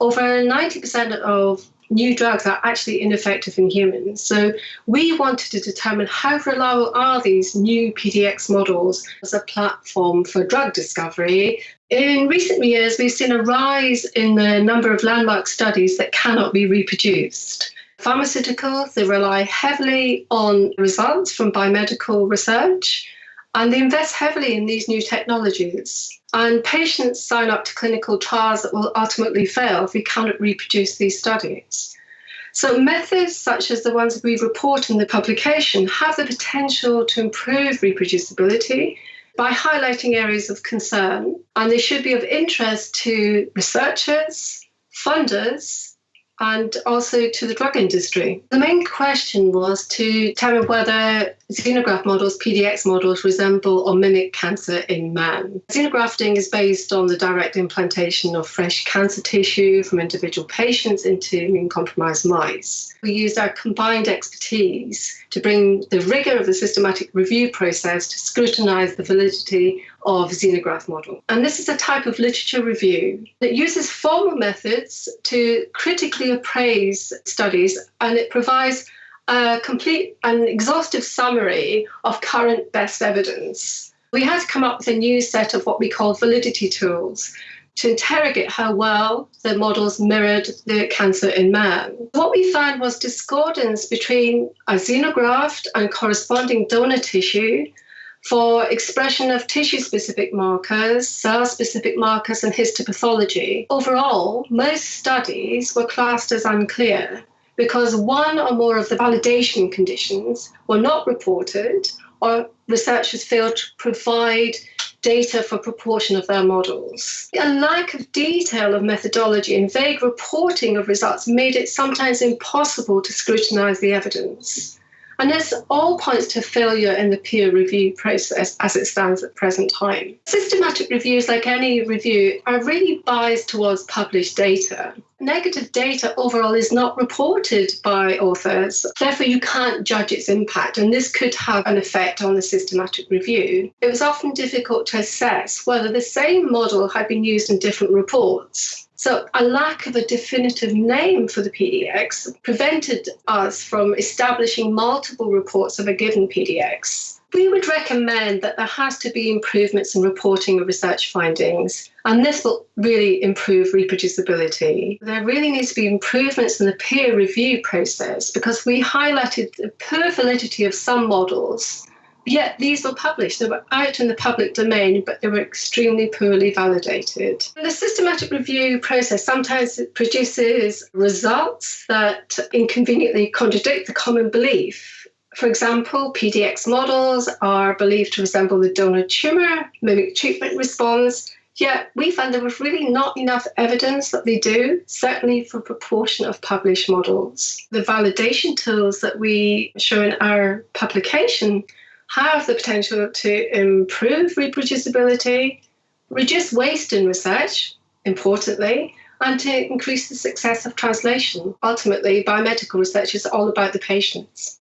over 90% of new drugs are actually ineffective in humans. So we wanted to determine how reliable are these new PDX models as a platform for drug discovery. In recent years, we've seen a rise in the number of landmark studies that cannot be reproduced. Pharmaceuticals, they rely heavily on results from biomedical research and they invest heavily in these new technologies. And patients sign up to clinical trials that will ultimately fail if we cannot reproduce these studies. So, methods such as the ones we report in the publication have the potential to improve reproducibility by highlighting areas of concern, and they should be of interest to researchers, funders, and also to the drug industry. The main question was to determine whether xenograft models, PDX models, resemble or mimic cancer in man. Xenografting is based on the direct implantation of fresh cancer tissue from individual patients into immune compromised mice. We used our combined expertise to bring the rigour of the systematic review process to scrutinise the validity of xenograft model. And this is a type of literature review that uses formal methods to critically appraise studies and it provides a complete and exhaustive summary of current best evidence. We had to come up with a new set of what we call validity tools to interrogate how well the models mirrored the cancer in man. What we found was discordance between a xenograft and corresponding donor tissue for expression of tissue specific markers, cell specific markers, and histopathology. Overall, most studies were classed as unclear because one or more of the validation conditions were not reported or researchers failed to provide data for proportion of their models. A lack of detail of methodology and vague reporting of results made it sometimes impossible to scrutinise the evidence. And this all points to failure in the peer review process as it stands at present time. Systematic reviews, like any review, are really biased towards published data. Negative data overall is not reported by authors, therefore, you can't judge its impact, and this could have an effect on the systematic review. It was often difficult to assess whether the same model had been used in different reports. So, a lack of a definitive name for the PDX prevented us from establishing multiple reports of a given PDX. We would recommend that there has to be improvements in reporting of research findings, and this will really improve reproducibility. There really needs to be improvements in the peer review process because we highlighted the poor validity of some models Yet these were published. They were out in the public domain, but they were extremely poorly validated. The systematic review process sometimes produces results that inconveniently contradict the common belief. For example, PDX models are believed to resemble the donor tumour, mimic treatment response, Yet we found there was really not enough evidence that they do, certainly for proportion of published models. The validation tools that we show in our publication have the potential to improve reproducibility, reduce waste in research, importantly, and to increase the success of translation. Ultimately, biomedical research is all about the patients.